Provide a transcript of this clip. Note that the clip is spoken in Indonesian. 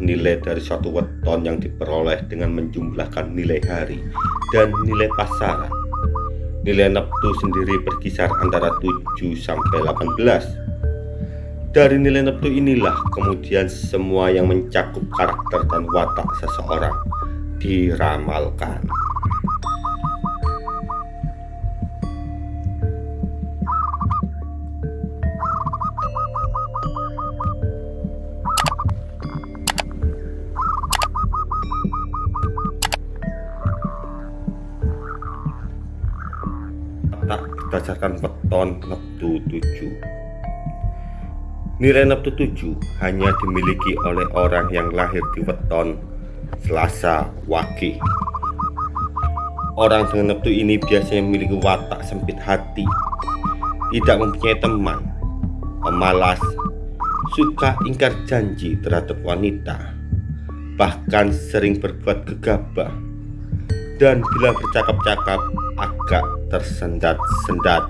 nilai dari suatu weton yang diperoleh dengan menjumlahkan nilai hari dan nilai pasaran. Nilai neptu sendiri berkisar antara 7 sampai 18. Dari nilai neptu inilah kemudian semua yang mencakup karakter dan watak seseorang diramalkan. Tak berdasarkan weton neptu 7 nilai neptu 7 hanya dimiliki oleh orang yang lahir di weton Selasa Wage orang dengan neptu ini biasanya memiliki watak sempit hati tidak mempunyai teman pemalas suka ingkar janji terhadap wanita bahkan sering berbuat gegabah. Dan bila bercakap-cakap agak tersendat-sendat